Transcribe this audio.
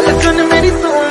ਗੱਲ ਚੁਣ ਮੇਰੀ ਤੂੰ